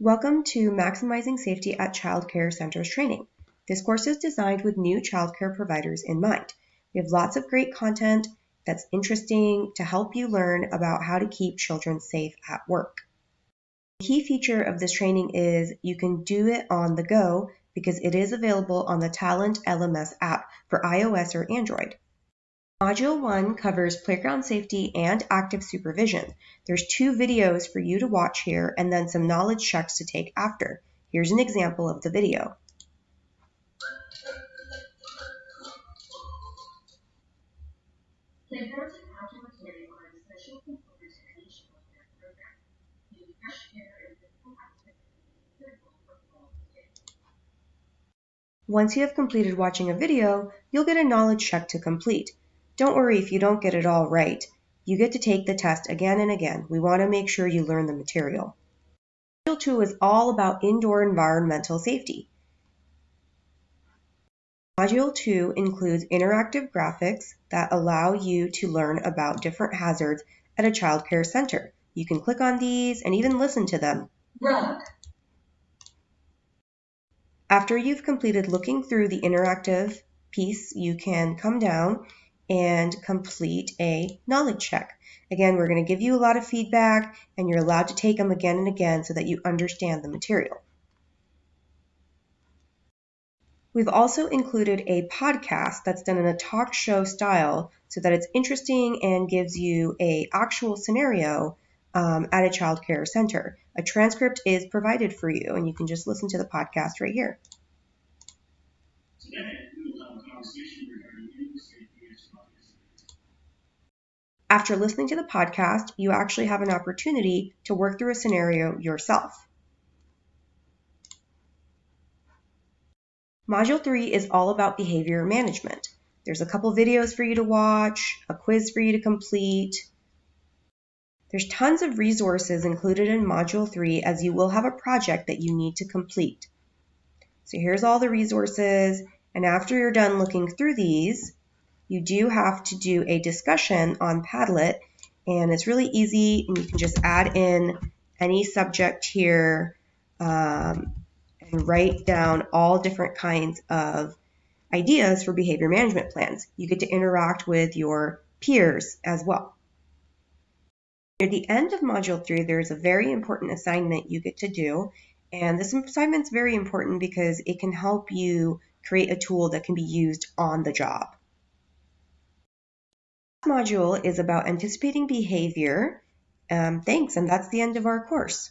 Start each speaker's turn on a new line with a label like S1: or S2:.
S1: Welcome to Maximizing Safety at Child Care Centers training. This course is designed with new child care providers in mind. We have lots of great content that's interesting to help you learn about how to keep children safe at work. The key feature of this training is you can do it on the go because it is available on the Talent LMS app for iOS or Android. Module 1 covers playground safety and active supervision. There's two videos for you to watch here and then some knowledge checks to take after. Here's an example of the video.
S2: Playgrounds and outdoor play are an essential component to any childcare program. Using fresh air and physical activity is critical for quality day.
S1: Once you have completed watching a video, you'll get a knowledge check to complete. Don't worry if you don't get it all right. You get to take the test again and again. We want to make sure you learn the material. Module 2 is all about indoor environmental safety. Module 2 includes interactive graphics that allow you to learn about different hazards at a child care center. You can click on these and even listen to them. After you've completed looking through the interactive piece, you can come down and complete a knowledge check. Again, we're going to give you a lot of feedback and you're allowed to take them again and again so that you understand the material. We've also included a podcast that's done in a talk show style so that it's interesting and gives you a actual scenario um, at a child care center. A transcript is provided for you and you can just listen to the podcast right here.
S3: Today, we will have a conversation regarding vehicle safety and studies.
S1: After listening to the podcast, you actually have an opportunity to work through a scenario yourself. Module 3 is all about behavior management. There's a couple videos for you to watch, a quiz for you to complete. There's tons of resources included in Module 3 as you will have a project that you need to complete. So here's all the resources, and after you're done looking through these, you do have to do a discussion on Padlet, and it's really easy, and you can just add in any subject here um, and write down all different kinds of ideas for behavior management plans. You get to interact with your peers as well. Near the end of Module 3, there's a very important assignment you get to do, and this assignment's very important because it can help you create a tool that can be used on the job. Module is about anticipating behavior. Um, thanks, and that's the end of our course.